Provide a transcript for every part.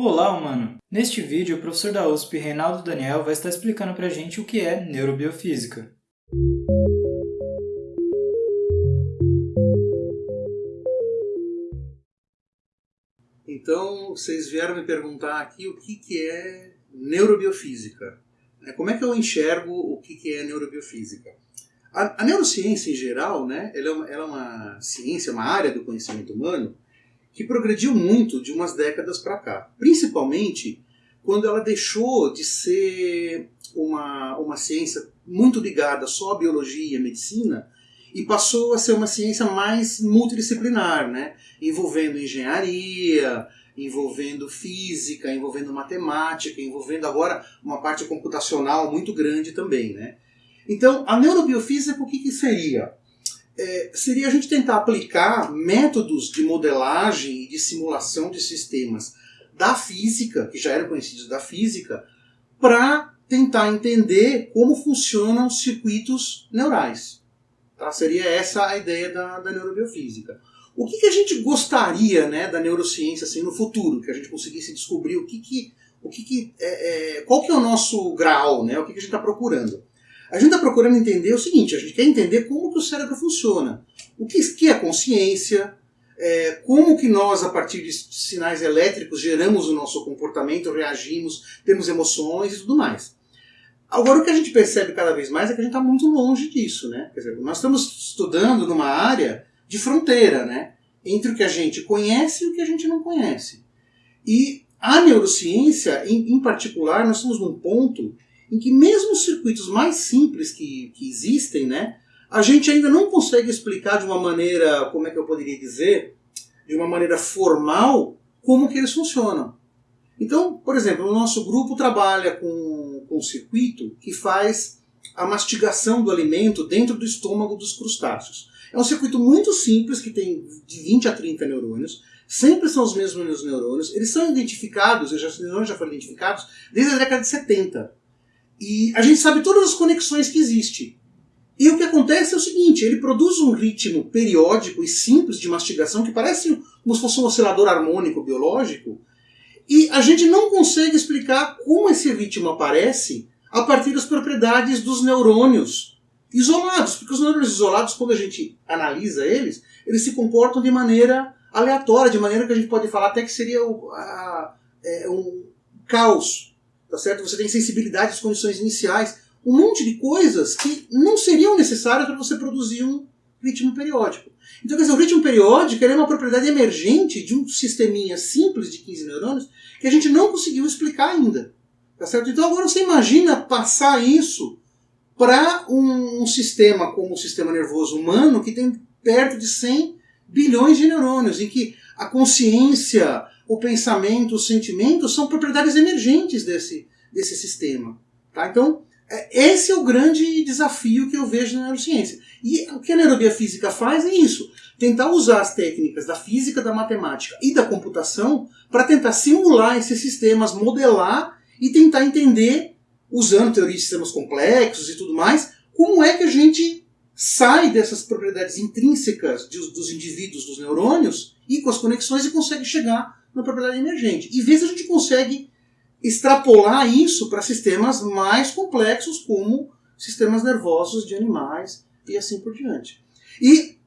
Olá, humano! Neste vídeo, o professor da USP, Reinaldo Daniel, vai estar explicando para a gente o que é neurobiofísica. Então, vocês vieram me perguntar aqui o que, que é neurobiofísica. Né? Como é que eu enxergo o que, que é neurobiofísica? A, a neurociência, em geral, né, ela é, uma, ela é uma ciência, uma área do conhecimento humano que progrediu muito de umas décadas para cá. Principalmente quando ela deixou de ser uma, uma ciência muito ligada só à biologia e à medicina e passou a ser uma ciência mais multidisciplinar, né? envolvendo engenharia, envolvendo física, envolvendo matemática, envolvendo agora uma parte computacional muito grande também. Né? Então, a neurobiofísica, o que, que seria? É, seria a gente tentar aplicar métodos de modelagem e de simulação de sistemas da física, que já eram conhecidos da física, para tentar entender como funcionam os circuitos neurais. Tá? Seria essa a ideia da, da neurobiofísica. O que, que, a gente gostaria né, da neurociência assim, no futuro? Que a gente conseguisse descobrir o que, que, o que, que é, é, qual que é o nosso grau, né, o que, que a gente está procurando. A gente está procurando entender o seguinte, a gente quer entender como que o cérebro funciona. O que, que é consciência, é, como que nós, a partir de sinais elétricos, geramos o nosso comportamento, reagimos, temos emoções e tudo mais. Agora, o que a gente percebe cada vez mais é que a gente está muito longe disso. Né? Quer dizer, nós estamos estudando numa área de fronteira né? entre o que a gente conhece e o que a gente não conhece. E a neurociência, em, em particular, nós estamos num ponto em que mesmo os circuitos mais simples que, que existem, né, a gente ainda não consegue explicar de uma maneira, como é que eu poderia dizer, de uma maneira formal, como que eles funcionam. Então, por exemplo, o nosso grupo trabalha com, com um circuito que faz a mastigação do alimento dentro do estômago dos crustáceos. É um circuito muito simples, que tem de 20 a 30 neurônios, sempre são os mesmos neurônios, eles são identificados, os neurônios já foram identificados desde a década de 70. E a gente sabe todas as conexões que existem. E o que acontece é o seguinte, ele produz um ritmo periódico e simples de mastigação que parece como se fosse um oscilador harmônico biológico, e a gente não consegue explicar como esse ritmo aparece a partir das propriedades dos neurônios isolados, porque os neurônios isolados, quando a gente analisa eles, eles se comportam de maneira aleatória, de maneira que a gente pode falar até que seria o, a, é, um caos tá certo? Você tem sensibilidade às condições iniciais, um monte de coisas que não seriam necessárias para você produzir um ritmo periódico. Então, quer dizer, o ritmo periódico é uma propriedade emergente de um sisteminha simples de 15 neurônios que a gente não conseguiu explicar ainda. Tá certo? Então, agora você imagina passar isso para um, um, sistema como o sistema nervoso humano, que tem perto de 100 bilhões de neurônios, em que a consciência, o pensamento, os sentimentos são propriedades emergentes desse, desse sistema. Tá? Então, é, esse é o grande desafio que eu vejo na neurociência. E o que a neurobiofísica faz é isso: tentar usar as técnicas da física, da matemática e da computação para tentar simular esses sistemas, modelar e tentar entender, usando teoria de sistemas complexos e tudo mais, como é que a gente sai dessas propriedades intrínsecas dos indivíduos, dos neurônios, e com as conexões e consegue chegar na propriedade emergente. E ver se a gente consegue extrapolar isso para sistemas mais complexos, como sistemas nervosos de animais e assim por diante. E,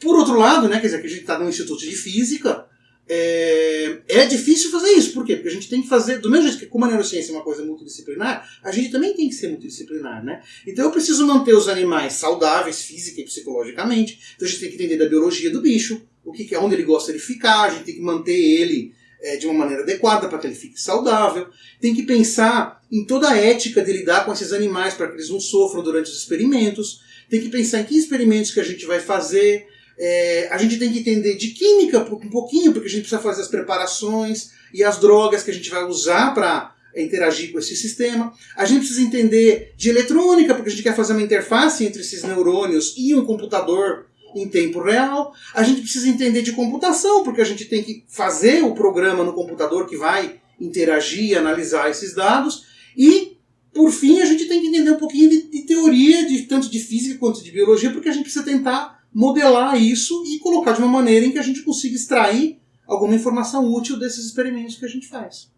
por outro lado, né, quer dizer, que a gente está no Instituto de Física, é, é, difícil fazer isso. Por quê? Porque a gente tem que fazer, do mesmo jeito que como a neurociência é uma coisa multidisciplinar, a gente também tem que ser multidisciplinar, né? Então eu preciso manter os animais saudáveis física e psicologicamente. Então a gente tem que entender da biologia do bicho, o que, é onde ele gosta de ficar, a gente tem que manter ele é, de uma maneira adequada para que ele fique saudável. Tem que pensar em toda a ética de lidar com esses animais para que eles não sofram durante os experimentos. Tem que pensar em que experimentos que a gente vai fazer. É, a gente tem que entender de química um pouquinho, porque a gente precisa fazer as preparações e as drogas que a gente vai usar para interagir com esse sistema. A gente precisa entender de eletrônica, porque a gente quer fazer uma interface entre esses neurônios e um computador em tempo real. A gente precisa entender de computação, porque a gente tem que fazer o programa no computador que vai interagir e analisar esses dados. E, por fim, a gente tem que entender um pouquinho de, de teoria, de, tanto de física quanto de biologia, porque a gente precisa tentar modelar isso e colocar de uma maneira em que a gente consiga extrair alguma informação útil desses experimentos que a gente faz.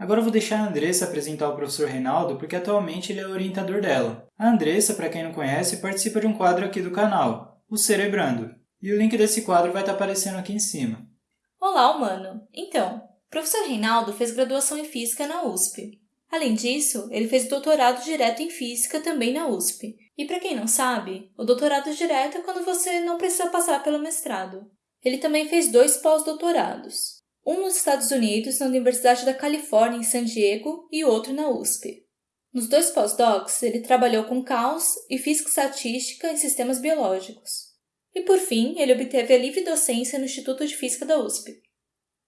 Agora eu vou deixar a Andressa apresentar o professor Reinaldo, porque atualmente ele é orientador dela. A Andressa, para quem não conhece, participa de um quadro aqui do canal, o Cerebrando. E o link desse quadro vai estar aparecendo aqui em cima. Olá, humano! Então, o professor Reinaldo fez graduação em Física na USP. Além disso, ele fez doutorado direto em Física também na USP. E para quem não sabe, o doutorado direto é quando você não precisa passar pelo mestrado. Ele também fez dois pós-doutorados, um nos Estados Unidos, na Universidade da Califórnia, em San Diego, e outro na USP. Nos dois pós-docs, ele trabalhou com caos e física estatística em sistemas biológicos. E, por fim, ele obteve a livre docência no Instituto de Física da USP.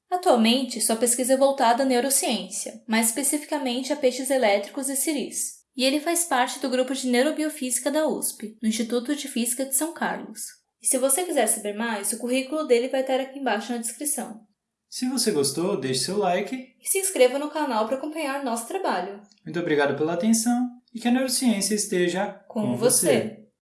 Atualmente, sua pesquisa é voltada à neurociência, mais especificamente a peixes elétricos e ciris. E ele faz parte do grupo de neurobiofísica da USP, no Instituto de Física de São Carlos. E se você quiser saber mais, o currículo dele vai estar aqui embaixo na descrição. Se você gostou, deixe seu like e se inscreva no canal para acompanhar nosso trabalho. Muito obrigado pela atenção e que a neurociência esteja com, com você. você.